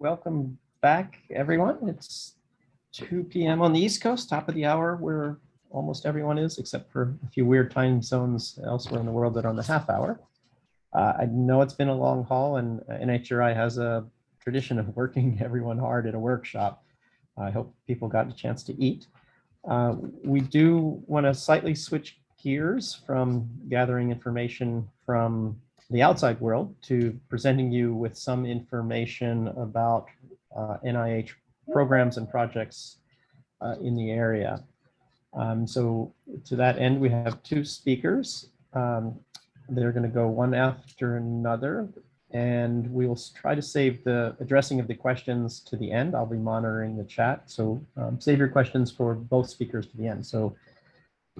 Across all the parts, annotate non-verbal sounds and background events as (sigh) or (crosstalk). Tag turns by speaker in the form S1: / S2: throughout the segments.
S1: welcome back, everyone. It's 2 p.m. on the East Coast, top of the hour, where almost everyone is, except for a few weird time zones elsewhere in the world that are on the half hour. Uh, I know it's been a long haul, and NHGRI has a tradition of (laughs) working everyone hard at a workshop. I hope people got a chance to eat. Uh, we do want to slightly switch gears from gathering information from the outside world to presenting you with some information about uh, NIH programs and projects uh, in the area. Um, so to that end, we have two speakers. Um, they're going to go one after another, and we will try to save the addressing of the questions to the end. I'll be monitoring the chat, so um, save your questions for both speakers to the end. So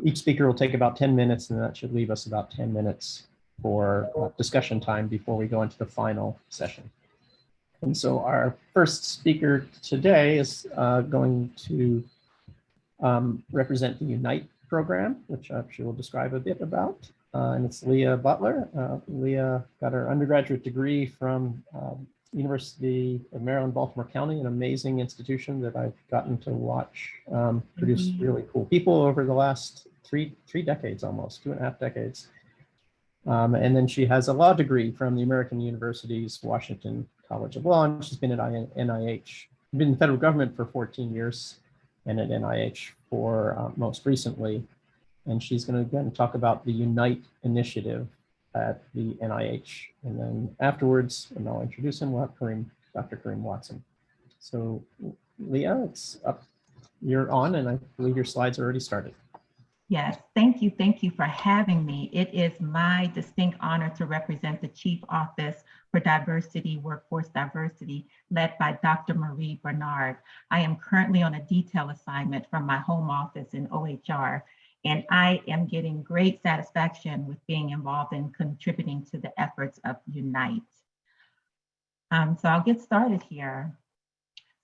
S1: each speaker will take about 10 minutes, and that should leave us about 10 minutes for uh, discussion time before we go into the final session. And so our first speaker today is uh, going to um, represent the Unite program, which I'm sure will describe a bit about. Uh, and it's Leah Butler. Uh, Leah got her undergraduate degree from um, University of Maryland, Baltimore County, an amazing institution that I've gotten to watch um, produce mm -hmm. really cool people over the last three, three decades almost, two and a half decades. Um, and then she has a law degree from the American University's Washington College of Law, and she's been at NIH, been in the federal government for 14 years, and at NIH for uh, most recently. And she's going to again talk about the Unite initiative at the NIH. And then afterwards, and I'll introduce him, we'll have Karriem, Dr. Karriem Watson. So Leah, it's up, you're on, and I believe your slides are already started.
S2: Yes, thank you. Thank you for having me. It is my distinct honor to represent the Chief Office for Diversity, Workforce Diversity, led by Dr. Marie Bernard. I am currently on a detail assignment from my home office in OHR, and I am getting great satisfaction with being involved in contributing to the efforts of Unite. Um, so I'll get started here.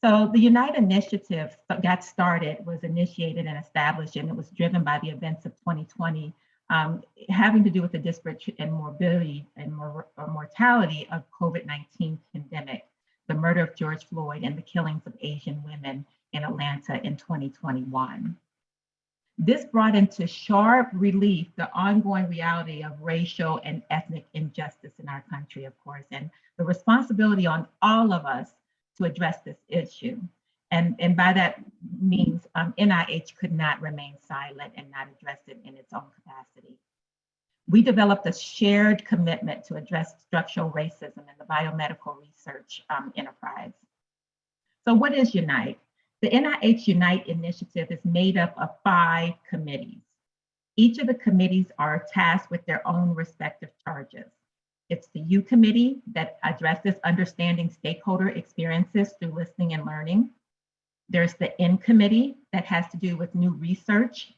S2: So the Unite initiative got started, was initiated and established, and it was driven by the events of 2020, um, having to do with the disparate and morbidity and mor mortality of COVID-19 pandemic, the murder of George Floyd and the killings of Asian women in Atlanta in 2021. This brought into sharp relief the ongoing reality of racial and ethnic injustice in our country, of course, and the responsibility on all of us to address this issue. And, and by that means um, NIH could not remain silent and not address it in its own capacity. We developed a shared commitment to address structural racism in the biomedical research um, enterprise. So what is Unite? The NIH Unite initiative is made up of five committees. Each of the committees are tasked with their own respective charges. It's the U committee that addresses understanding stakeholder experiences through listening and learning. There's the N committee that has to do with new research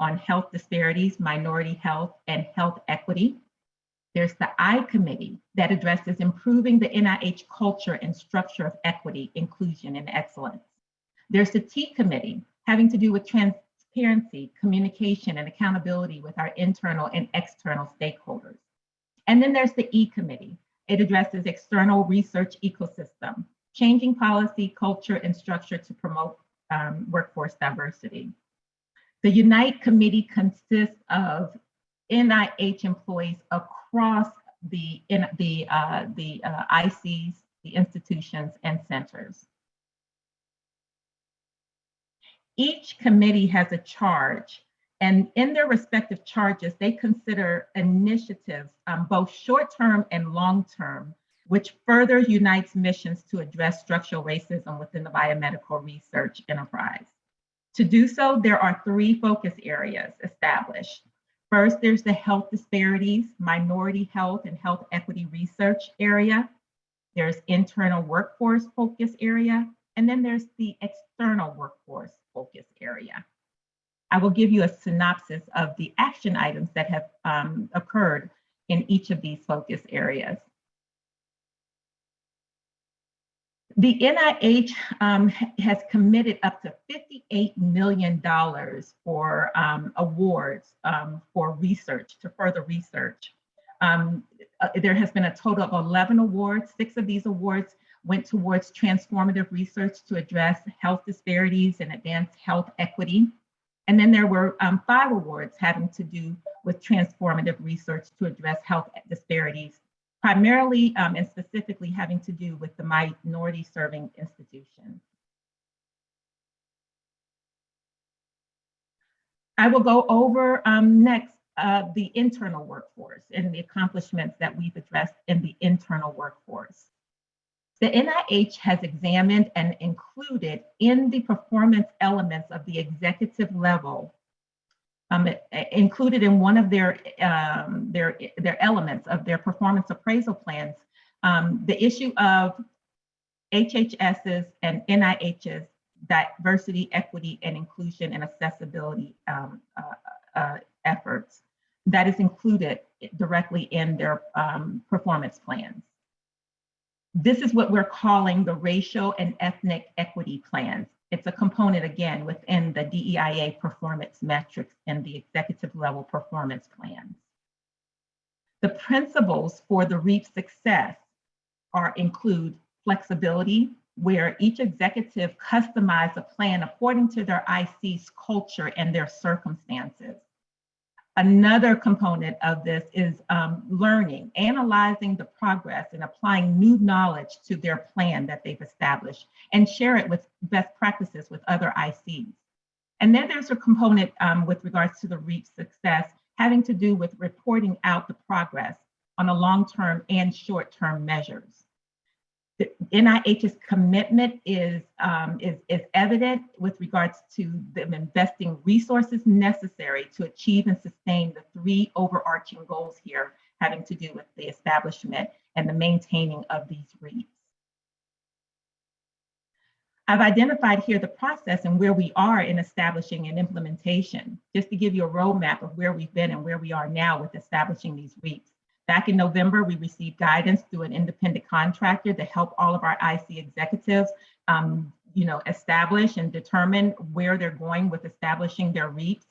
S2: on health disparities, minority health, and health equity. There's the I committee that addresses improving the NIH culture and structure of equity, inclusion, and excellence. There's the T committee having to do with transparency, communication, and accountability with our internal and external stakeholders. And then there's the E committee. It addresses external research ecosystem, changing policy, culture, and structure to promote um, workforce diversity. The Unite committee consists of NIH employees across the, in, the, uh, the uh, ICs, the institutions, and centers. Each committee has a charge and in their respective charges, they consider initiatives, um, both short-term and long-term, which further unites missions to address structural racism within the biomedical research enterprise. To do so, there are three focus areas established. First, there's the health disparities, minority health and health equity research area. There's internal workforce focus area, and then there's the external workforce focus area. I will give you a synopsis of the action items that have um, occurred in each of these focus areas. The NIH um, has committed up to $58 million for um, awards um, for research, to further research. Um, uh, there has been a total of 11 awards. Six of these awards went towards transformative research to address health disparities and advance health equity. And then there were um, five awards having to do with transformative research to address health disparities, primarily um, and specifically having to do with the minority serving institutions. I will go over um, next uh, the internal workforce and the accomplishments that we've addressed in the internal workforce. The NIH has examined and included in the performance elements of the executive level, um, included in one of their, um, their, their elements of their performance appraisal plans, um, the issue of HHS's and NIH's diversity, equity, and inclusion and accessibility um, uh, uh, efforts that is included directly in their um, performance plans. This is what we're calling the racial and ethnic equity plans. It's a component again within the DEIA performance metrics and the executive level performance plans. The principles for the REAP success are include flexibility, where each executive customize a plan according to their IC's culture and their circumstances. Another component of this is um, learning, analyzing the progress and applying new knowledge to their plan that they've established and share it with best practices with other ICs. And then there's a component um, with regards to the REAP success having to do with reporting out the progress on a long-term and short-term measures the NIH's commitment is, um, is, is evident with regards to them investing resources necessary to achieve and sustain the three overarching goals here having to do with the establishment and the maintaining of these REAPs. I've identified here the process and where we are in establishing an implementation, just to give you a roadmap of where we've been and where we are now with establishing these REAPs. Back in November, we received guidance through an independent contractor to help all of our IC executives, um, you know, establish and determine where they're going with establishing their REAPs.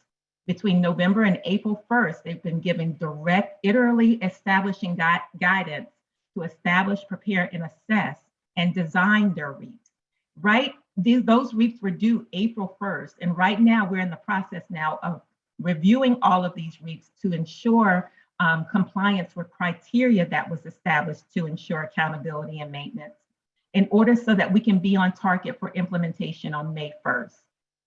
S2: Between November and April 1st, they've been given direct, iteratively establishing gui guidance to establish, prepare, and assess and design their REAPs. Right, these, those REAPs were due April 1st, and right now we're in the process now of reviewing all of these REAPs to ensure um, compliance with criteria that was established to ensure accountability and maintenance in order so that we can be on target for implementation on May 1st.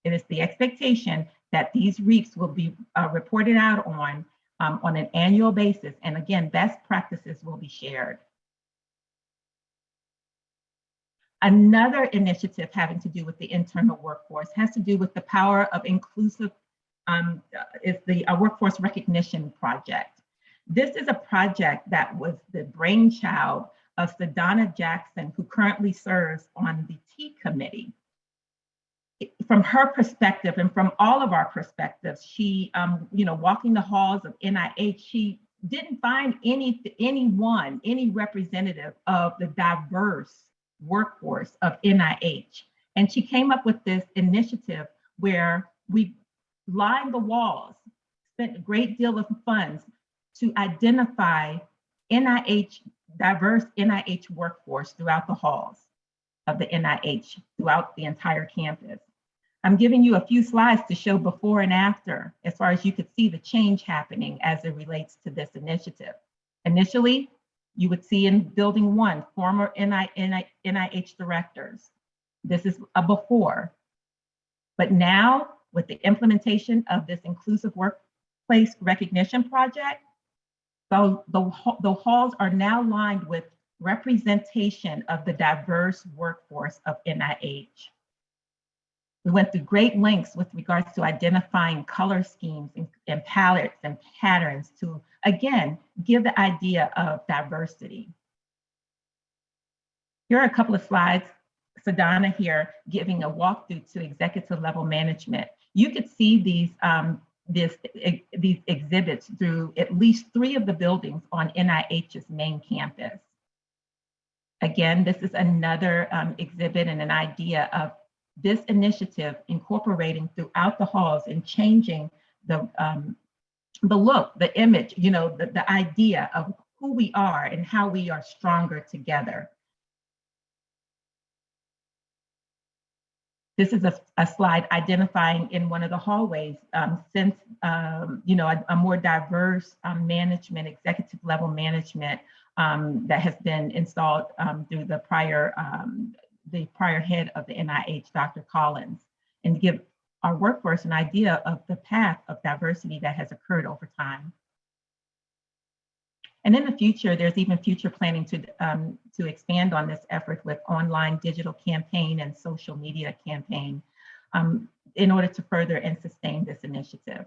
S2: It is the expectation that these REAPs will be uh, reported out on um, on an annual basis. And again, best practices will be shared. Another initiative having to do with the internal workforce has to do with the power of inclusive, um, is the uh, workforce recognition project. This is a project that was the brainchild of Sadonna Jackson, who currently serves on the T committee. From her perspective and from all of our perspectives, she, um, you know, walking the halls of NIH, she didn't find any anyone, any representative of the diverse workforce of NIH. And she came up with this initiative where we lined the walls, spent a great deal of funds to identify NIH, diverse NIH workforce throughout the halls of the NIH, throughout the entire campus. I'm giving you a few slides to show before and after, as far as you could see the change happening as it relates to this initiative. Initially, you would see in building one, former NIH directors. This is a before. But now, with the implementation of this inclusive workplace recognition project, so the, the halls are now lined with representation of the diverse workforce of NIH. We went through great lengths with regards to identifying color schemes and, and palettes and patterns to, again, give the idea of diversity. Here are a couple of slides. Sadonna here giving a walkthrough to executive level management. You could see these um, this, these exhibits through at least three of the buildings on NIH's main campus. Again, this is another um, exhibit and an idea of this initiative incorporating throughout the halls and changing the, um, the look, the image, you know, the, the idea of who we are and how we are stronger together. This is a, a slide identifying in one of the hallways um, since, um, you know, a, a more diverse um, management, executive level management um, that has been installed um, through the prior, the prior head of the NIH, Dr. Collins, and give our workforce an idea of the path of diversity that has occurred over time. And in the future, there's even future planning to, um, to expand on this effort with online digital campaign and social media campaign um, in order to further and sustain this initiative.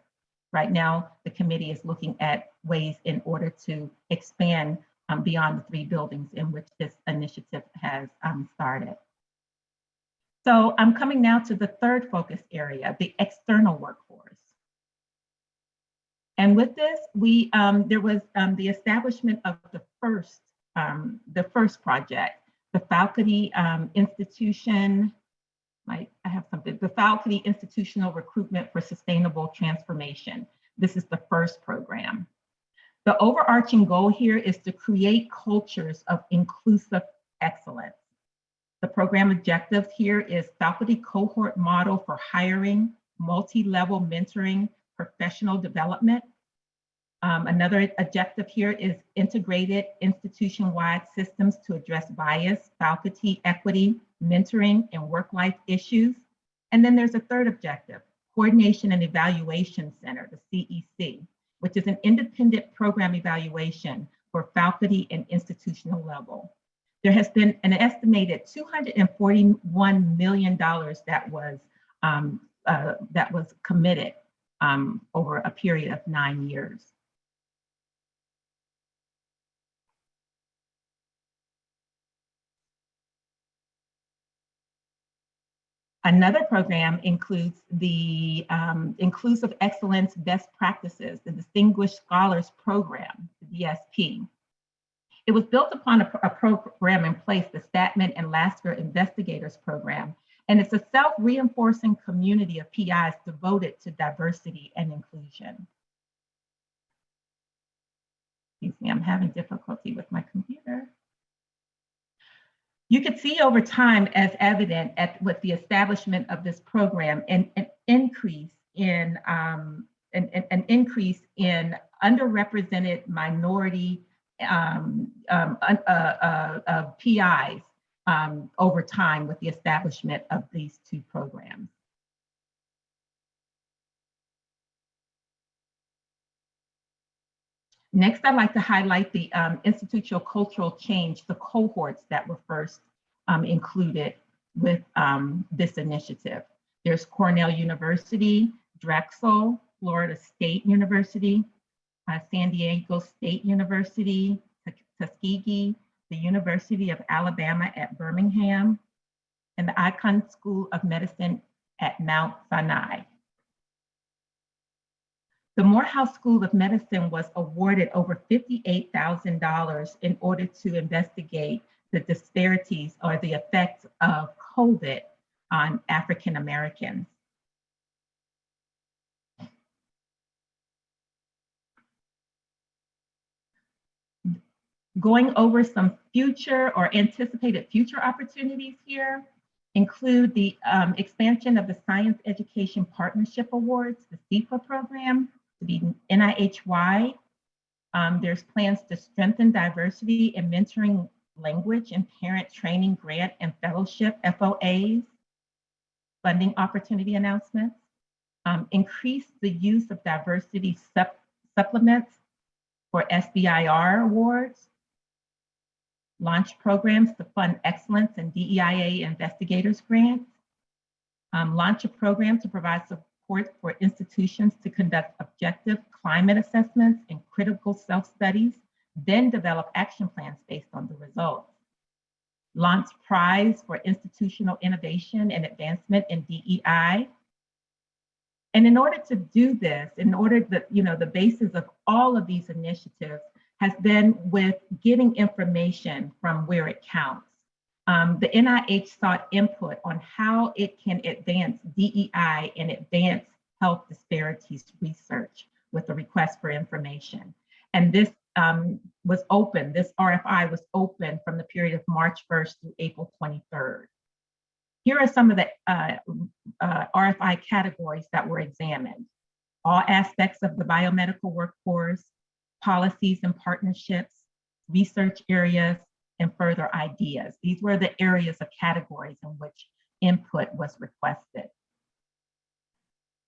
S2: Right now, the committee is looking at ways in order to expand um, beyond the three buildings in which this initiative has um, started. So I'm coming now to the third focus area, the external workforce. And with this, we um, there was um, the establishment of the first um, the first project, the faculty um, institution. I, I have something. The faculty institutional recruitment for sustainable transformation. This is the first program. The overarching goal here is to create cultures of inclusive excellence. The program objective here is faculty cohort model for hiring, multi-level mentoring, professional development. Um, another objective here is integrated institution-wide systems to address bias, faculty equity, mentoring, and work-life issues. And then there's a third objective, Coordination and Evaluation Center, the CEC, which is an independent program evaluation for faculty and institutional level. There has been an estimated $241 million that was um, uh, that was committed um, over a period of nine years. Another program includes the um, Inclusive Excellence Best Practices, the Distinguished Scholars Program, the DSP. It was built upon a, a program in place, the Stadtman and Lasker Investigators Program, and it's a self-reinforcing community of PIs devoted to diversity and inclusion. Excuse me, I'm having difficulty with my computer. You could see over time as evident at with the establishment of this program an, an increase in um, an, an, increase in underrepresented minority um, um, uh, uh, uh, PIs um, over time with the establishment of these two programs. Next, I'd like to highlight the um, institutional cultural change, the cohorts that were first um, included with um, this initiative. There's Cornell University, Drexel, Florida State University, uh, San Diego State University, Tuskegee, the University of Alabama at Birmingham, and the Icahn School of Medicine at Mount Sinai. The Morehouse School of Medicine was awarded over $58,000 in order to investigate the disparities or the effects of COVID on African Americans. Going over some future or anticipated future opportunities here include the um, expansion of the Science Education Partnership Awards, the SEPA program, be NIH-wide. Um, there's plans to strengthen diversity and mentoring language and parent training grant and fellowship FOAs, funding opportunity announcements, um, increase the use of diversity sup supplements for SBIR awards, launch programs to fund excellence and DEIA investigators grants, um, launch a program to provide support for institutions to conduct objective climate assessments and critical self-studies, then develop action plans based on the results. Launch prize for institutional innovation and advancement in DEI. And in order to do this, in order that, you know, the basis of all of these initiatives has been with getting information from where it counts. Um, the NIH sought input on how it can advance DEI and advance health disparities research with a request for information. And this um, was open, this RFI was open from the period of March 1st through April 23rd. Here are some of the uh, uh, RFI categories that were examined. All aspects of the biomedical workforce, policies and partnerships, research areas, and further ideas. These were the areas of categories in which input was requested.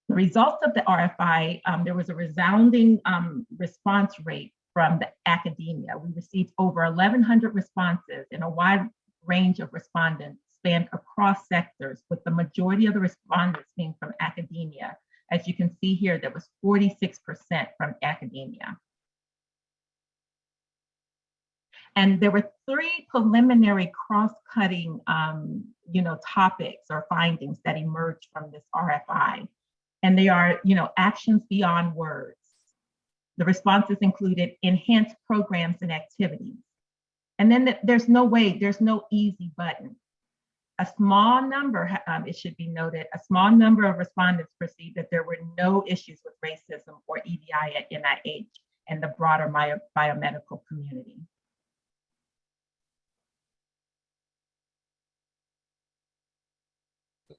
S2: The results of the RFI, um, there was a resounding um, response rate from the academia. We received over 1,100 responses and a wide range of respondents spanned across sectors, with the majority of the respondents being from academia. As you can see here, there was 46% from academia. And there were three preliminary cross-cutting um, you know, topics or findings that emerged from this RFI. And they are, you know, actions beyond words. The responses included enhanced programs and activities. And then there's no way, there's no easy button. A small number, um, it should be noted, a small number of respondents perceived that there were no issues with racism or EDI at NIH and the broader bio biomedical community.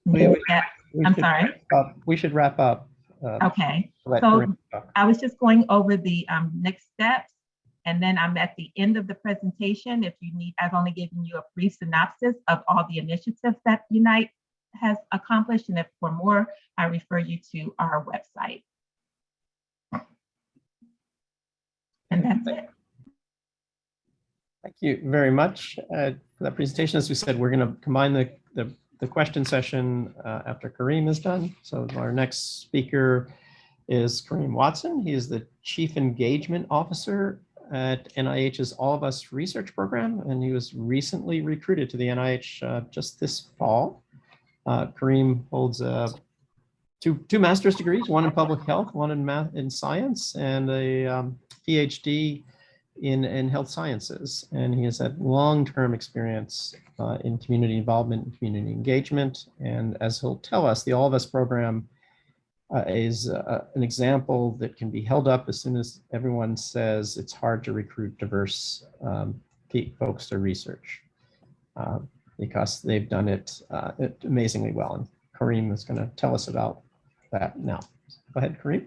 S1: We- we-
S2: Yeah,
S1: We
S2: I'm sorry.
S1: up- We should wrap up. uh,
S2: Okay, so- I was just going over the um, next steps. And then I'm at the end of the presentation. If you need, I've only given you a brief synopsis of all the initiatives that Unite has accomplished. And if for more, I refer you to our website. And that's it.
S1: Thank you very much uh, for that presentation. As we said, we're going to combine the, the, the question session uh, after Karriem is done. So our next speaker is Karriem Watson. He is the Chief Engagement Officer at NIH's All of Us Research Program, and he was recently recruited to the NIH uh, just this fall. Uh, Kareem holds uh, two, two master's degrees, one in public health, one in math in science, and a um, PhD in, in health sciences. And he has had long-term experience uh, in community involvement and community engagement. And as he'll tell us, the All of Us program uh, is uh, an example that can be held up as soon as everyone says it's hard to recruit diverse um, folks to research uh, because they've done it uh, amazingly well. And Karriem is going to tell us about that now. Go ahead, Karriem.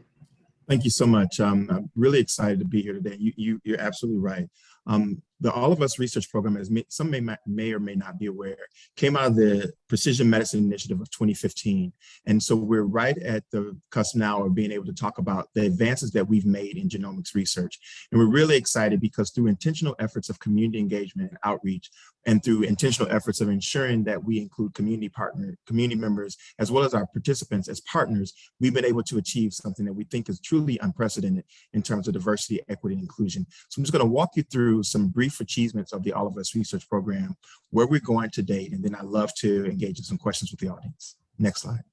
S3: Thank you so much. Um, I'm really excited to be here today. You, you, you're absolutely right. Um, the All of Us research program, as may, some may, may or may not be aware, came out of the Precision Medicine Initiative of 2015. And so we're right at the cusp now of being able to talk about the advances that we've made in genomics research. And we're really excited because through intentional efforts of community engagement and outreach, and through intentional efforts of ensuring that we include community partner, community members, as well as our participants as partners, we've been able to achieve something that we think is truly unprecedented in terms of diversity, equity, and inclusion. So I'm just gonna walk you through some brief achievements of the All of Us research program, where we're going to date, and then I'd love to engage in some questions with the audience. Next slide.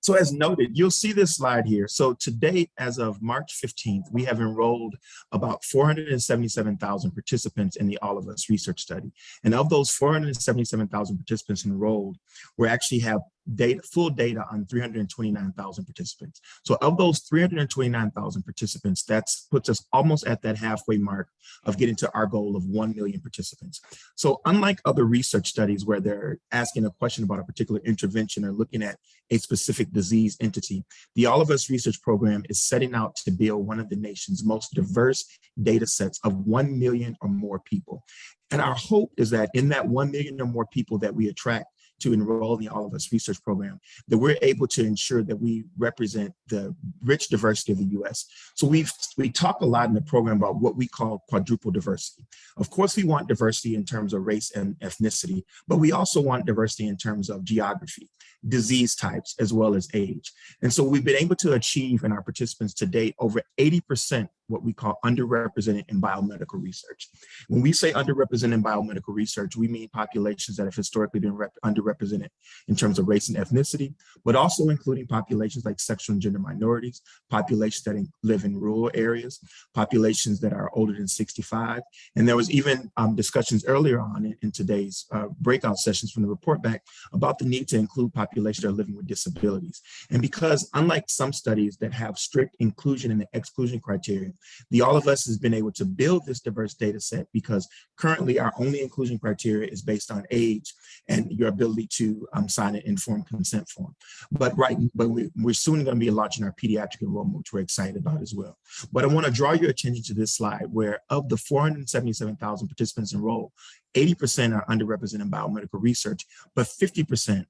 S3: So as noted, you'll see this slide here. So to date, as of March 15th, we have enrolled about 477,000 participants in the All of Us research study. And of those 477,000 participants enrolled, we actually have data, full data on 329,000 participants. So of those 329,000 participants, that puts us almost at that halfway mark of getting to our goal of 1 million participants. So unlike other research studies where they're asking a question about a particular intervention or looking at a specific disease entity, the All of Us research program is setting out to build one of the nation's most diverse data sets of 1 million or more people. And our hope is that in that 1 million or more people that we attract to enroll in the All of Us research program, that we're able to ensure that we represent the rich diversity of the US. So we've, we talk a lot in the program about what we call quadruple diversity. Of course, we want diversity in terms of race and ethnicity, but we also want diversity in terms of geography, disease types, as well as age. And so we've been able to achieve in our participants to date over 80% what we call underrepresented in biomedical research. When we say underrepresented in biomedical research, we mean populations that have historically been underrepresented in terms of race and ethnicity, but also including populations like sexual and gender minorities, populations that live in rural areas, populations that are older than 65. And there was even um, discussions earlier on in, in today's uh, breakout sessions from the report back about the need to include populations that are living with disabilities. And because unlike some studies that have strict inclusion and exclusion criteria, The All of Us has been able to build this diverse data set because currently our only inclusion criteria is based on age and your ability to um, sign an informed consent form. But right, but we, we're soon going to be launching our pediatric enrollment, which we're excited about as well. But I want to draw your attention to this slide where of the 477,000 participants enrolled, 80% are underrepresented in biomedical research, but 50%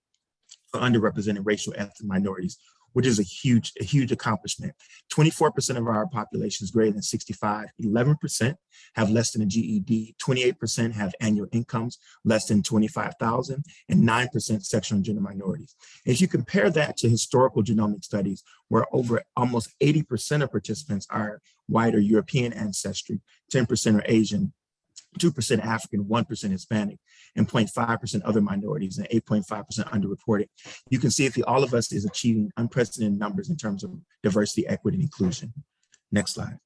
S3: are underrepresented racial ethnic minorities, which is a huge, a huge accomplishment. 24% of our population is greater than 65, 11% have less than a GED, 28% have annual incomes less than 25,000, and 9% sexual and gender minorities. If you compare that to historical genomic studies, where over almost 80% of participants are white or European ancestry, 10% are Asian, 2% African, 1% Hispanic, and 0.5% other minorities, and 8.5% underreported. You can see if the All of Us is achieving unprecedented numbers in terms of diversity, equity, and inclusion. Next slide.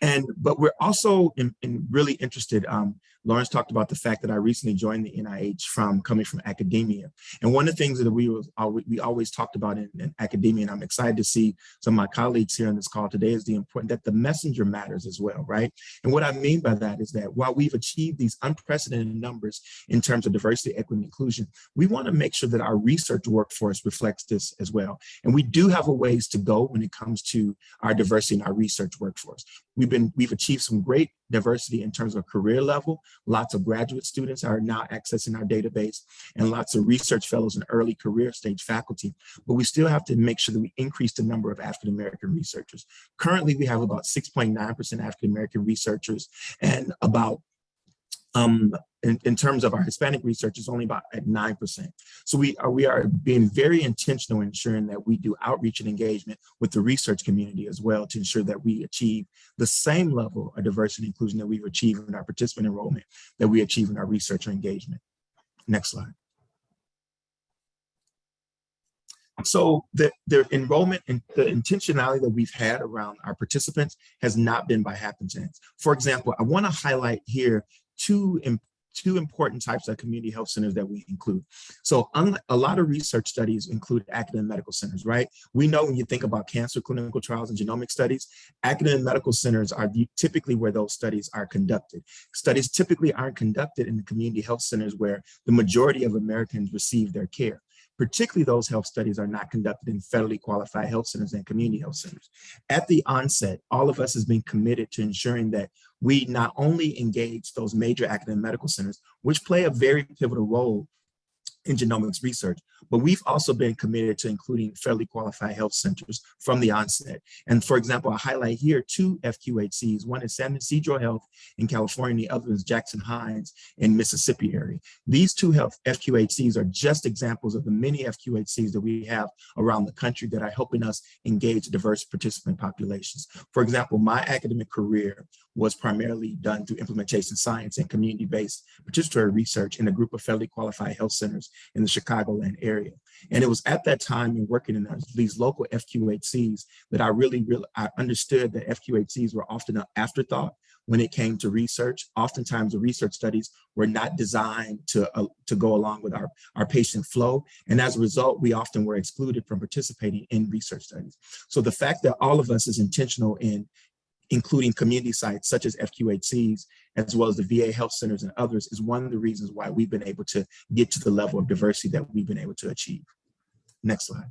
S3: And, but we're also in, in really interested, um, Lawrence talked about the fact that I recently joined the NIH from coming from academia. And one of the things that we, was, we always talked about in, in, academia, and I'm excited to see some of my colleagues here on this call today is the important that the messenger matters as well, right? And what I mean by that is that while we've achieved these unprecedented numbers in terms of diversity, equity, and inclusion, we wanna make sure that our research workforce reflects this as well. And we do have a ways to go when it comes to our diversity in our research workforce. We've been, we've achieved some great diversity in terms of career level. Lots of graduate students are now accessing our database and lots of research fellows and early career stage faculty. But we still have to make sure that we increase the number of African-American researchers. Currently, we have about 6.9% African-American researchers and about um, in, in, terms of our Hispanic research is only about at 9%. So we are, we are being very intentional in ensuring that we do outreach and engagement with the research community as well to ensure that we achieve the same level of diversity and inclusion that we've achieved in our participant enrollment that we achieve in our researcher engagement. Next slide. So the, the enrollment and the intentionality that we've had around our participants has not been by happenstance. For example, I wanna highlight here two two important types of community health centers that we include. So a lot of research studies include academic medical centers, right? We know when you think about cancer clinical trials and genomic studies, academic medical centers are typically where those studies are conducted. Studies typically aren't conducted in the community health centers where the majority of Americans receive their care particularly those health studies are not conducted in federally qualified health centers and community health centers. At the onset, all of us has been committed to ensuring that we not only engage those major academic medical centers, which play a very pivotal role in genomics research, but we've also been committed to including federally qualified health centers from the onset. And for example, I highlight here two FQHCs. One is San Ysidro Health in California, the other is Jackson Hinds in Mississippi area. These two health FQHCs are just examples of the many FQHCs that we have around the country that are helping us engage diverse participant populations. For example, my academic career was primarily done through implementation science and community-based participatory research in a group of federally qualified health centers in the Chicagoland area. And it was at that time in working in these local FQHCs that I really, really I understood that FQHCs were often an afterthought when it came to research. Oftentimes the research studies were not designed to, uh, to go along with our, our patient flow. And as a result, we often were excluded from participating in research studies. So the fact that all of us is intentional in including community sites such as FQHCs, as well as the VA health centers and others, is one of the reasons why we've been able to get to the level of diversity that we've been able to achieve. Next slide.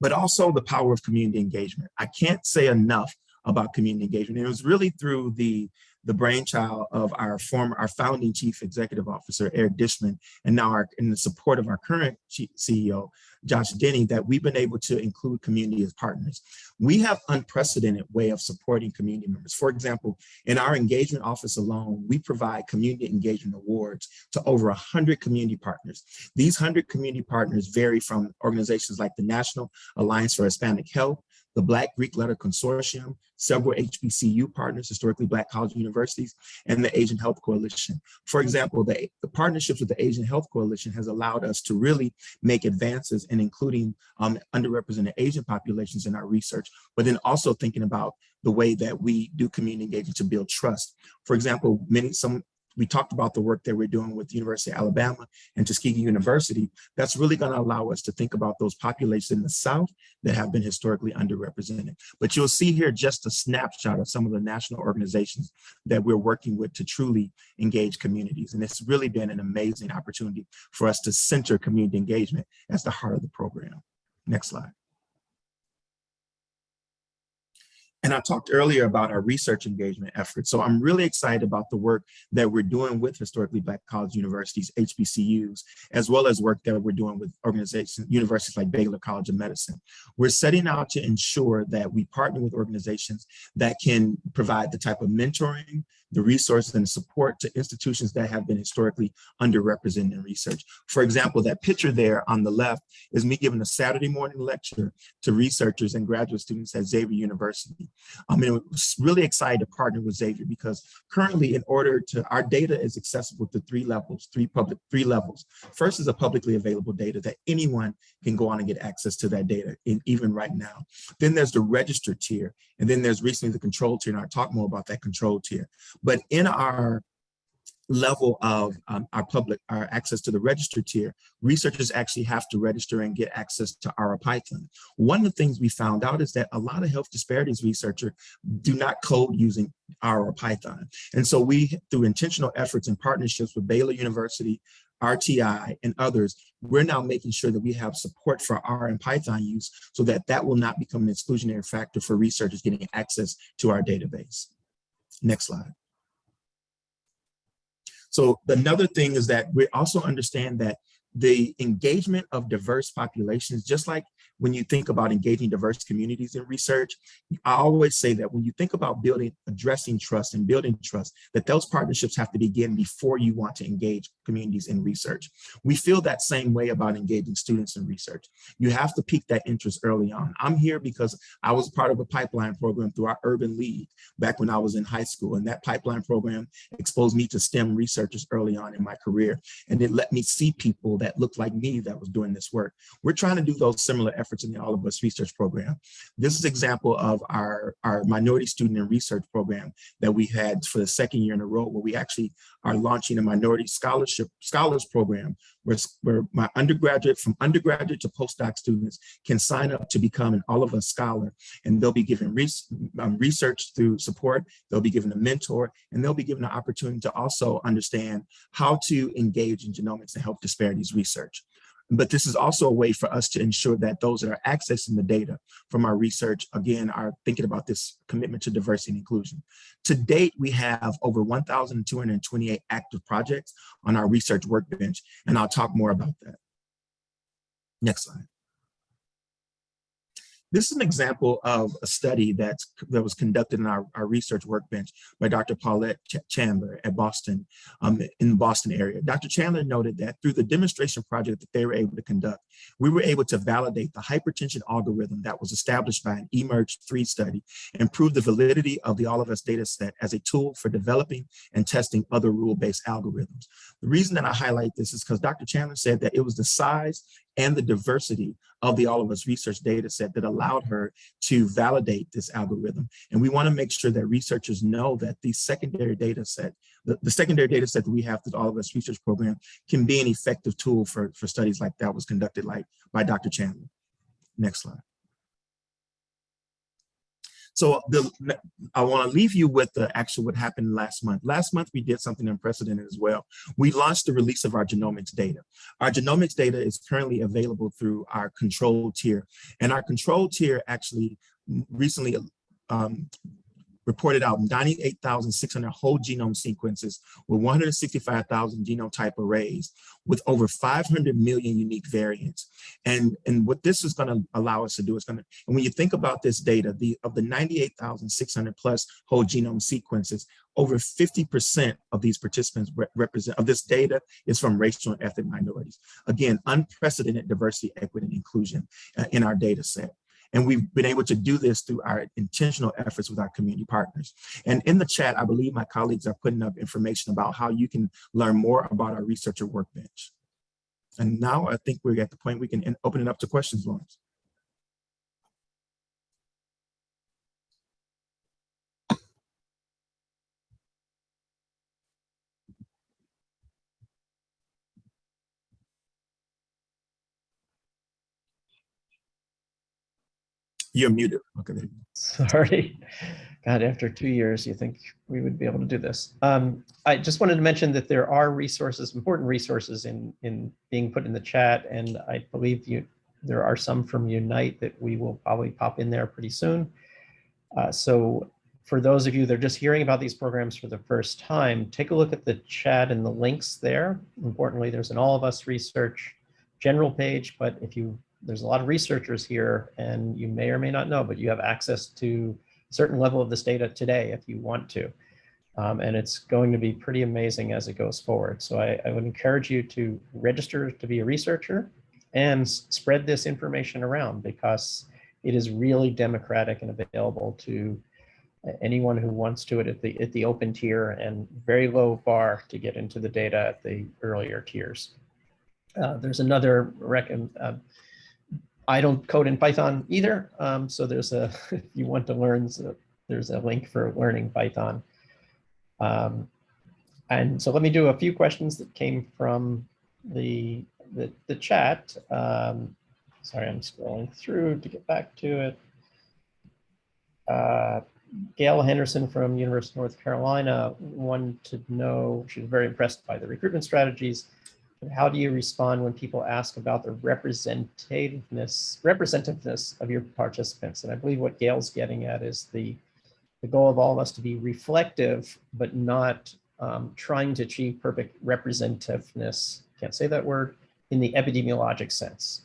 S3: But also the power of community engagement. I can't say enough about community engagement. It was really through the the brainchild of our former, our founding chief executive officer, Eric Dishman, and now our, in the support of our current CEO, Josh Denny, that we've been able to include community as partners. We have unprecedented way of supporting community members. For example, in our engagement office alone, we provide community engagement awards to over 100 community partners. These 100 community partners vary from organizations like the National Alliance for Hispanic Health, the Black Greek Letter Consortium, several HBCU partners, historically Black college universities, and the Asian Health Coalition. For example, the, the partnerships with the Asian Health Coalition has allowed us to really make advances in including um, underrepresented Asian populations in our research, but then also thinking about the way that we do community engagement to build trust. For example, many some we talked about the work that we're doing with the University of Alabama and Tuskegee University, that's really gonna allow us to think about those populations in the South that have been historically underrepresented. But you'll see here just a snapshot of some of the national organizations that we're working with to truly engage communities. And it's really been an amazing opportunity for us to center community engagement as the heart of the program. Next slide. And I talked earlier about our research engagement efforts. So I'm really excited about the work that we're doing with historically Black college universities, HBCUs, as well as work that we're doing with organizations, universities like Baylor College of Medicine. We're setting out to ensure that we partner with organizations that can provide the type of mentoring, the resources and support to institutions that have been historically underrepresented in research. For example, that picture there on the left is me giving a Saturday morning lecture to researchers and graduate students at Xavier University. Um, I mean, was really excited to partner with Xavier because currently in order to, our data is accessible to three levels, three public, three levels. First is a publicly available data that anyone can go on and get access to that data, in, even right now. Then there's the registered tier, and then there's recently the control tier, and I'll talk more about that control tier. But in our level of um, our public, our access to the registered tier, researchers actually have to register and get access to our Python. One of the things we found out is that a lot of health disparities researchers do not code using our Python. And so we, through intentional efforts and partnerships with Baylor University, RTI, and others, we're now making sure that we have support for R and Python use so that that will not become an exclusionary factor for researchers getting access to our database. Next slide. So another thing is that we also understand that the engagement of diverse populations, just like when you think about engaging diverse communities in research, I always say that when you think about building, addressing trust and building trust, that those partnerships have to begin before you want to engage communities in research. We feel that same way about engaging students in research. You have to pique that interest early on. I'm here because I was part of a pipeline program through our Urban League back when I was in high school. And that pipeline program exposed me to STEM researchers early on in my career. And it let me see people that looked like me that was doing this work. We're trying to do those similar efforts in the All of Us research program. This is example of our, our minority student and research program that we had for the second year in a row, where we actually are launching a minority scholarship scholars program where, where my undergraduate, from undergraduate to postdoc students can sign up to become an All of Us scholar. And they'll be given um, research through support, they'll be given a mentor, and they'll be given an opportunity to also understand how to engage in genomics and health disparities research. But this is also a way for us to ensure that those that are accessing the data from our research, again, are thinking about this commitment to diversity and inclusion. To date, we have over 1,228 active projects on our research workbench, and I'll talk more about that. Next slide. This is an example of a study that's, that was conducted in our, our research workbench by Dr. Paulette Ch Chandler at Boston, um, in the Boston area. Dr. Chandler noted that through the demonstration project that they were able to conduct, we were able to validate the hypertension algorithm that was established by an eMERGE-3 study and prove the validity of the All of Us data set as a tool for developing and testing other rule-based algorithms. The reason that I highlight this is because Dr. Chandler said that it was the size and the diversity of the All of Us research data set that allowed her to validate this algorithm. And we wanna make sure that researchers know that the secondary data set, the, the secondary data set that we have through the All of Us research program can be an effective tool for, for studies like that was conducted like by Dr. Chandler. Next slide. So the, I want to leave you with the actual what happened last month. Last month, we did something unprecedented as well. We launched the release of our genomics data. Our genomics data is currently available through our control tier. And our control tier actually recently um, reported out 98,600 whole genome sequences with 165,000 genotype arrays with over 500 million unique variants. And, and what this is gonna allow us to do is gonna, and when you think about this data, the of the 98,600 plus whole genome sequences, over 50% of these participants re represent, of this data is from racial and ethnic minorities. Again, unprecedented diversity, equity, and inclusion uh, in our data set. And we've been able to do this through our intentional efforts with our community partners. And in the chat, I believe my colleagues are putting up information about how you can learn more about our researcher workbench. And now I think we're at the point we can open it up to questions, Lawrence. You're muted. Okay.
S1: Sorry. God, after two years, you think we would be able to do this. Um, I just wanted to mention that there are resources, important resources in, in being put in the chat. And I believe you, there are some from Unite that we will probably pop in there pretty soon. Uh, so for those of you that are just hearing about these programs for the first time, take a look at the chat and the links there. Importantly, there's an All of Us research general page, but if you, there's a lot of researchers here and you may or may not know, but you have access to a certain level of this data today if you want to. Um, and it's going to be pretty amazing as it goes forward. So I, I would encourage you to register to be a researcher and spread this information around because it is really democratic and available to anyone who wants to it at the at the open tier and very low bar to get into the data at the earlier tiers. Uh, there's another. Uh, I don't code in Python either, um, so there's a (laughs) if you want to learn, so there's a link for learning Python. Um, and so let me do a few questions that came from the the, the chat. Um, sorry, I'm scrolling through to get back to it. Uh, Gail Henderson from University of North Carolina wanted to know, she was very impressed by the recruitment strategies. How do you respond when people ask about the representativeness, representativeness of your participants? And I believe what Gail's getting at is the, the goal of all of us to be reflective, but not um, trying to achieve perfect representativeness, can't say that word, in the epidemiologic sense.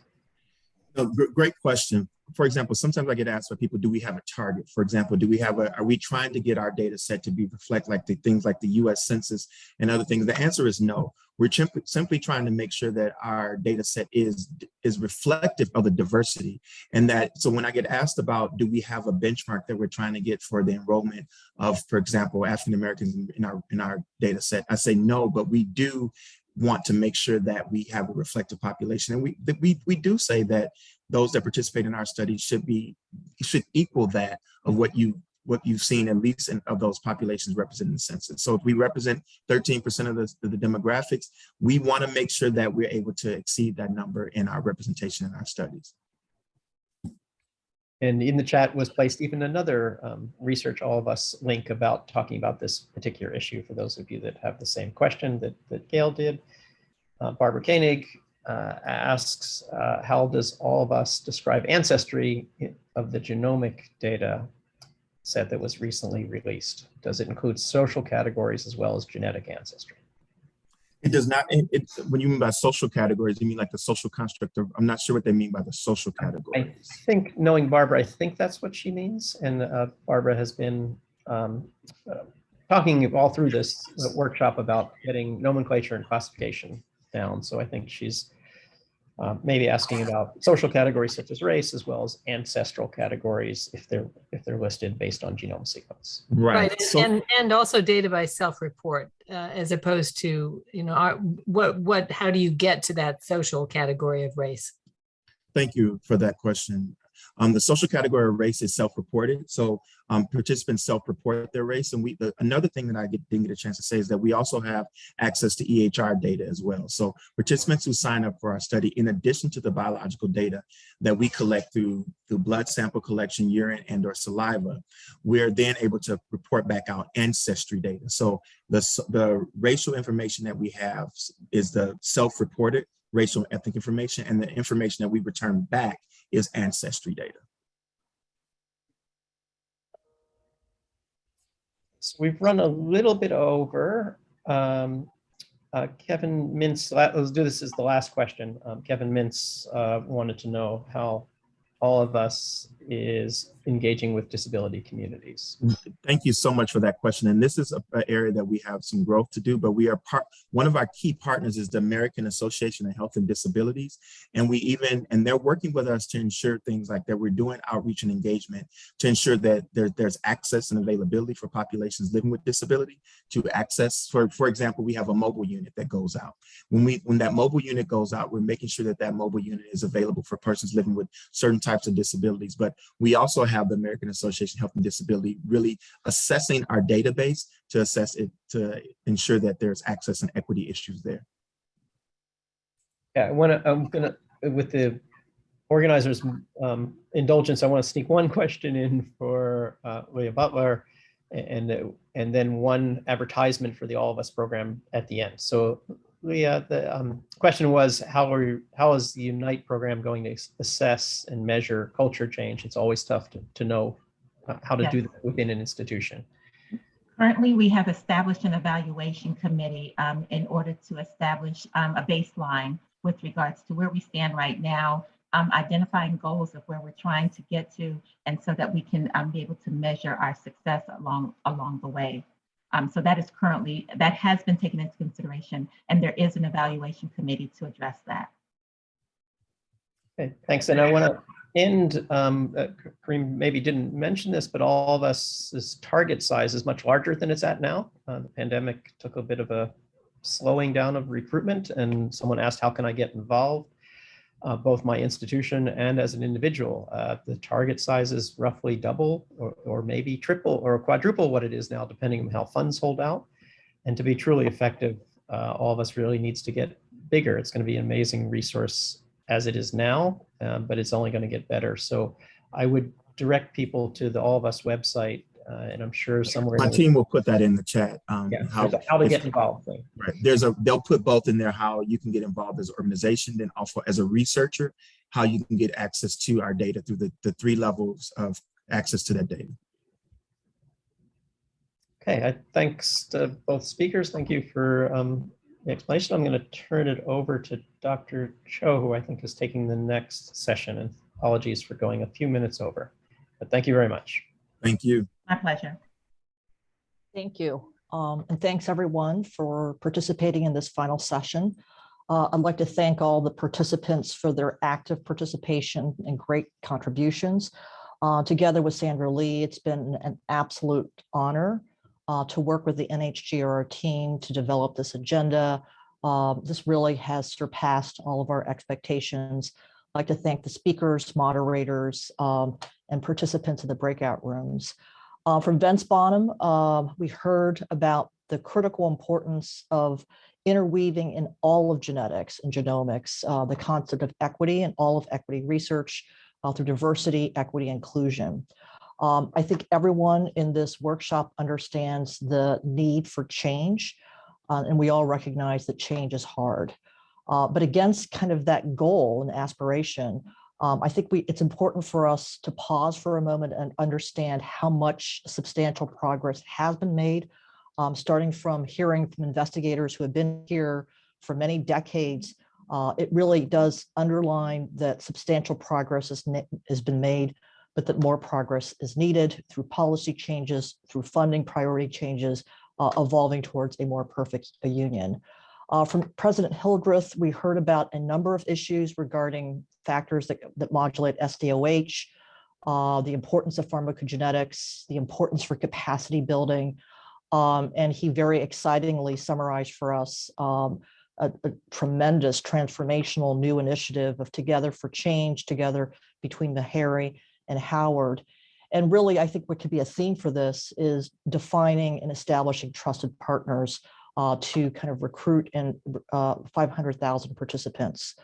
S3: Great question. For example, sometimes I get asked by people, do we have a target? For example, do we have a, are we trying to get our data set to be reflect like the things like the US Census and other things? The answer is no. We're simply, trying to make sure that our data set is, is reflective of the diversity. And that, so when I get asked about, do we have a benchmark that we're trying to get for the enrollment of, for example, African Americans in our, in our data set, I say no, but we do want to make sure that we have a reflective population. And we, we, we do say that those that participate in our study should be, should equal that of what you, what you've seen at least in, of those populations represented in the census. So if we represent 13% of the, the demographics, we want to make sure that we're able to exceed that number in our representation in our studies.
S1: And in the chat was placed even another um, research all of us link about talking about this particular issue for those of you that have the same question that, that Gail did. Uh, Barbara Koenig uh, asks, uh, how does all of us describe ancestry of the genomic data set that was recently released? Does it include social categories as well as genetic ancestry?
S3: It does not, it, it- when you mean by social categories, you mean like the social construct of, I'm not sure what they mean by the social categories.
S1: I think, knowing Barbara, I think that's what she means. And uh, Barbara has been um, uh, talking all through this workshop about getting nomenclature and classification down. So I think she's uh, maybe asking about social categories such as race, as well as ancestral categories if they're if they're listed based on genome sequence.
S3: Right.
S4: Right,
S3: So-
S4: and, and also data by self-report, uh, as opposed to, you know, our- what, what, how do you get to that social category of race?
S3: Thank you for that question. Um, the social category of race is self-reported. So um, participants self-report their race. And we, the, another thing that I get, didn't get a chance to say is that we also have access to EHR data as well. So participants who sign up for our study, in addition to the biological data that we collect through, through blood sample collection, urine and or saliva, we're then able to report back out ancestry data. So the, the racial information that we have is the self-reported racial and ethnic information and the information that we return back is ancestry data.
S1: So we've run a little bit over. Um, uh, Kevin Mintz, let's do this as the last question. Um, Kevin Mintz uh, wanted to know how all of us is engaging with disability communities.
S3: Thank you so much for that question. And this is a, a area that we have some growth to do, but we are part, one of our key partners is the American Association of Health and Disabilities. And we even, and they're working with us to ensure things like that we're doing outreach and engagement to ensure that there, there's access and availability for populations living with disability to access, for, for example, we have a mobile unit that goes out. When we, when that mobile unit goes out, we're making sure that that mobile unit is available for persons living with certain types of disabilities. But we also have the American Association of Health and Disability really assessing our database to assess it, to ensure that there's access and equity issues there.
S1: Yeah, I want to, I'm gonna, with the organizers' um, indulgence, I want to sneak one (laughs) question in for uh, Leah Butler and, uh, and then one advertisement for the All of Us program at the end. So Leah, the um, question was, how are you, how is the Unite program going to assess and measure culture change? It's always tough to, to know uh, how to do that within an institution.
S2: Currently, we have established an evaluation committee um, in order to establish um, a baseline with regards to where we stand right now, um, identifying goals of where we're trying to get to, and so that we can um, be able to measure our success along along the way. Um, so that is currently that has been taken into consideration, and there is an evaluation committee to address that.
S1: Okay, thanks. And I want to end, um, uh, Karriem maybe didn't mention this, but all of us's target size is much larger than it's at now. Uh, the pandemic took a bit of a slowing down of recruitment and someone asked, how can I get involved? Uh, both my institution and as an individual, uh, the target size is roughly double or, or maybe triple or quadruple what it is now, depending on how funds hold out. And to be truly effective, uh, all of us really needs to get bigger. It's going to be an amazing resource as it is now, um, but it's only going to get better. So I would direct people to the All of Us website, and I'm sure somewhere.
S3: My
S1: in the-
S3: team will put that in the chat. Um,
S1: Yeah,
S3: how,
S1: how to
S3: if-
S1: get involved thing.
S3: Right. There's a, they'll put both in there, how you can get involved as an organization, then also as a researcher, how you can get access to our data through the, the three levels of access to that data.
S1: Okay, I, thanks to both speakers. Thank you for um, the explanation. I'm going to turn it over to Dr. Cho, who I think is taking the next session. And apologies for going a few minutes over, but thank you very much.
S3: Thank you.
S2: My pleasure.
S5: Thank you. Um, and thanks everyone for participating in this final session. Uh, I'd like to thank all the participants for their active participation and great contributions. Uh, together with Sandra Lee, it's been an absolute honor uh, to work with the NHGRI team to develop this agenda. Uh, this really has surpassed all of our expectations. I'd like to thank the speakers, moderators, um, and participants in the breakout rooms. Uh, from Vence Bonham, uh, we heard about the critical importance of interweaving in all of genetics and genomics, uh, the concept of equity and all of equity research uh, through diversity, equity, inclusion. Um, I think everyone in this workshop understands the need for change, uh, and we all recognize that change is hard. Uh, but against kind of that goal and aspiration, um, I think we, it's important for us to pause for a moment and understand how much substantial progress has been made, um, starting from hearing from investigators who have been here for many decades. Uh, it really does underline that substantial progress has, been made, but that more progress is needed through policy changes, through funding priority changes, uh, evolving towards a more perfect uh, union. Uh, from President Hildreth, we heard about a number of issues regarding factors that, that modulate SDOH, uh, the importance of pharmacogenetics, the importance for capacity building. Um, and he very excitingly summarized for us um, a, a tremendous transformational new initiative of Together for Change, together between Meharry and Howard. And really, I think what could be a theme for this is defining and establishing trusted partners uh, to kind of recruit and uh, 500,000 participants.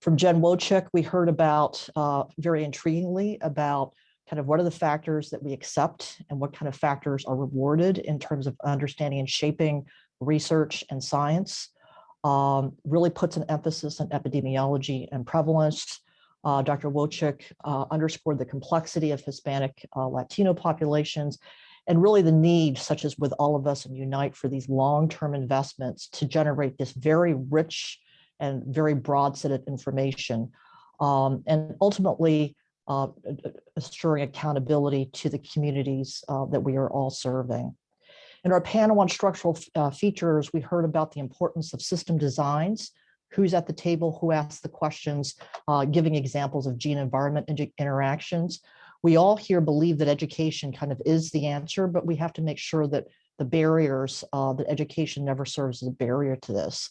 S5: From Jen Wojcik, we heard about, uh, very intriguingly, about kind of what are the factors that we accept and what kind of factors are rewarded in terms of understanding and shaping research and science. Um, really puts an emphasis on epidemiology and prevalence. Uh, Dr. Wojcik uh, underscored the complexity of Hispanic uh, Latino populations and really the need, such as with all of us in Unite, for these long-term investments to generate this very rich and very broad set of information. Um, and ultimately, uh, assuring accountability to the communities uh, that we are all serving. In our panel on structural uh, features, we heard about the importance of system designs, who's at the table, who asks the questions, uh, giving examples of gene environment inter- interactions. We all here believe that education kind of is the answer, but we have to make sure that the barriers, uh, that education never serves as a barrier to this.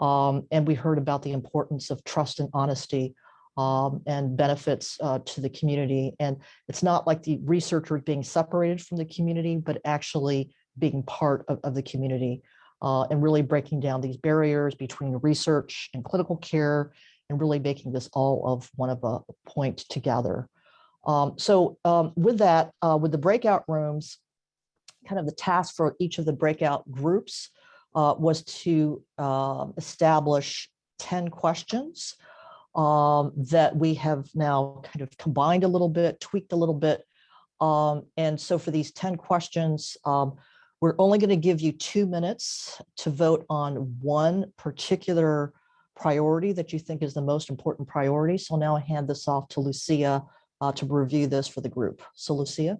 S5: Um, and we heard about the importance of trust and honesty um, and benefits uh, to the community. And it's not like the researcher being separated from the community, but actually being part of, of the community uh, and really breaking down these barriers between research and clinical care and really making this all of one of a point together. Um, so um, with that, uh, with the breakout rooms, kind of the task for each of the breakout groups uh, was to uh, establish 10 questions um, that we have now kind of combined a little bit, tweaked a little bit. Um, and so for these 10 questions, um, we're only going to give you two minutes to vote on one particular priority that you think is the most important priority. So now I hand this off to Lucia uh, to review this for the group. So Lucia.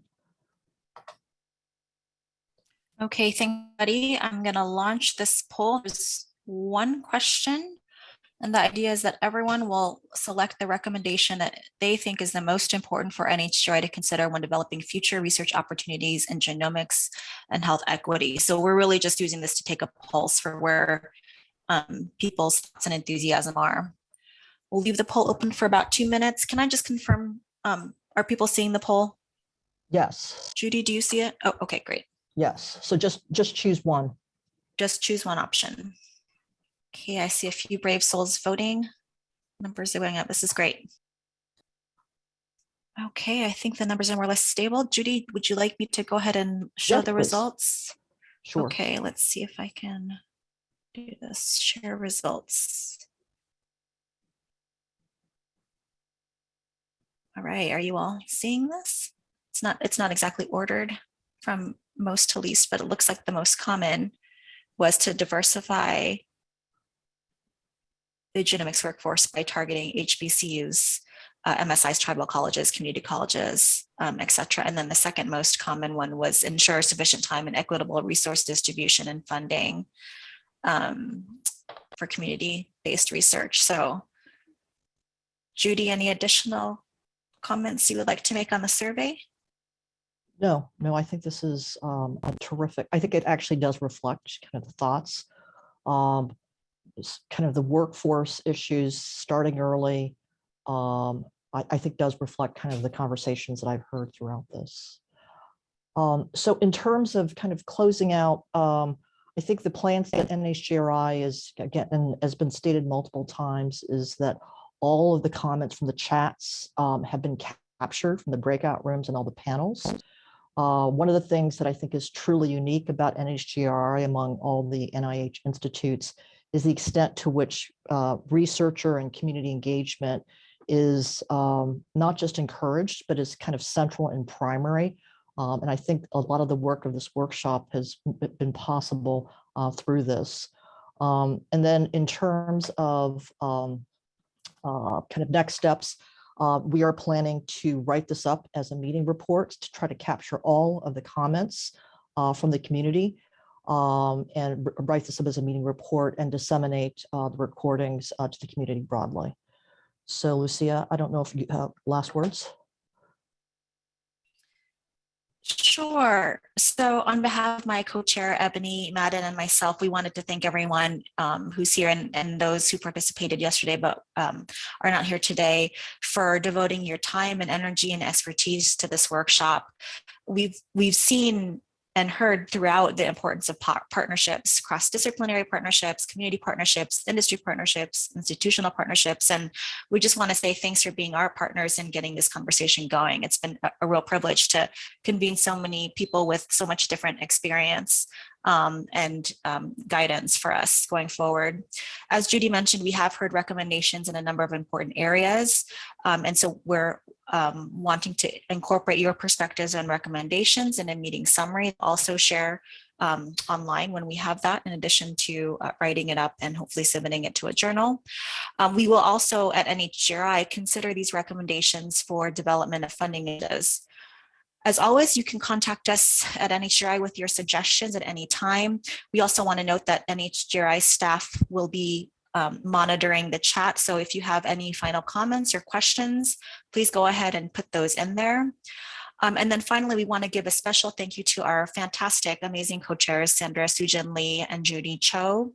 S6: Okay, thank you, buddy. I'm going to launch this poll. There's one question. And the idea is that everyone will select the recommendation that they think is the most important for NHGRI to consider when developing future research opportunities in genomics and health equity. So we're really just using this to take a pulse for where um, people's thoughts and enthusiasm are. We'll leave the poll open for about two minutes. Can I just confirm, um, are people seeing the poll?
S5: Yes,
S6: Judy, do you see it? Oh, okay, great.
S5: yes. So just, just choose one.
S6: Just choose one option. Okay, I see a few brave souls voting. Numbers are going up. This is great. Okay, I think the numbers are more or less stable. Judy, would you like me to go ahead and show the
S5: please.
S6: results?
S5: Sure.
S6: Okay, let's see if I can do this. Share results. All right, are you all seeing this? It's not, it's not exactly ordered from most to least, but it looks like the most common was to diversify the genomics workforce by targeting HBCUs, uh, MSIs, tribal colleges, community colleges, um, et cetera. And then the second most common one was ensure sufficient time and equitable resource distribution and funding um, for community-based research. So Judy, any additional comments you would like to make on the survey?
S5: No, no, I think this is um, a terrific, I think it actually does reflect kind of the thoughts. Um, kind of the workforce issues starting early. Um, I, I think does reflect kind of the conversations that I've heard throughout this. Um, so in terms of kind of closing out, um, I think the plans that NHGRI is, again, and has been stated multiple times, is that all of the comments from the chats um, have been captured from the breakout rooms and all the panels. Uh, one of the things that I think is truly unique about NHGRI among all the NIH institutes is the extent to which uh, researcher and community engagement is um, not just encouraged, but is kind of central and primary. Um, and I think a lot of the work of this workshop has been possible uh, through this. Um, and then in terms of um, uh, kind of next steps, uh, we are planning to write this up as a meeting report to try to capture all of the comments uh, from the community um, and write this up as a meeting report and disseminate uh, the recordings uh, to the community broadly. So Lucia, I don't know if you have last words.
S6: Sure. So on behalf of my co-chair Ebony Madden and myself, we wanted to thank everyone um, who's here and, and those who participated yesterday but um, are not here today for devoting your time and energy and expertise to this workshop. We've we've seen and heard throughout the importance of partnerships, cross-disciplinary partnerships, community partnerships, industry partnerships, institutional partnerships. And we just want to say thanks for being our partners and getting this conversation going. It's been a, real privilege to convene so many people with so much different experience um, and um, guidance for us going forward. As Judy mentioned, we have heard recommendations in a number of important areas. Um, and so we're um, wanting to incorporate your perspectives and recommendations in a meeting summary, also share um, online when we have that, in addition to uh, writing it up and hopefully submitting it to a journal. Um, we will also at NHGRI consider these recommendations for development of funding initiatives. As always, you can contact us at NHGRI with your suggestions at any time. We also want to note that NHGRI staff will be um, monitoring the chat. So if you have any final comments or questions, please go ahead and put those in there. Um, and then finally, we want to give a special thank you to our fantastic, amazing co-chairs, Sandra Soo-Jin Lee and Judy Cho,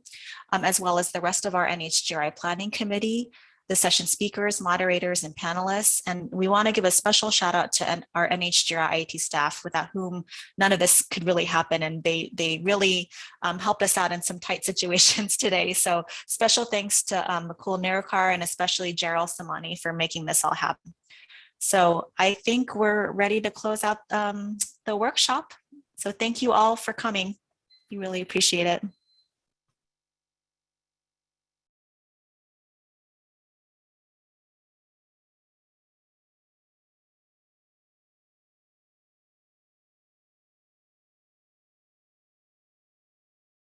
S6: um, as well as the rest of our NHGRI Planning Committee. The session speakers, moderators, and panelists. And we want to give a special shout out to our NHGRI IET staff without whom none of this could really happen. And they, they really um, helped us out in some tight (laughs) situations today. So special thanks to um, Nerikar and especially Gerald Samani for making this all happen. So I think we're ready to close out um, the workshop. So thank you all for coming. We really appreciate it.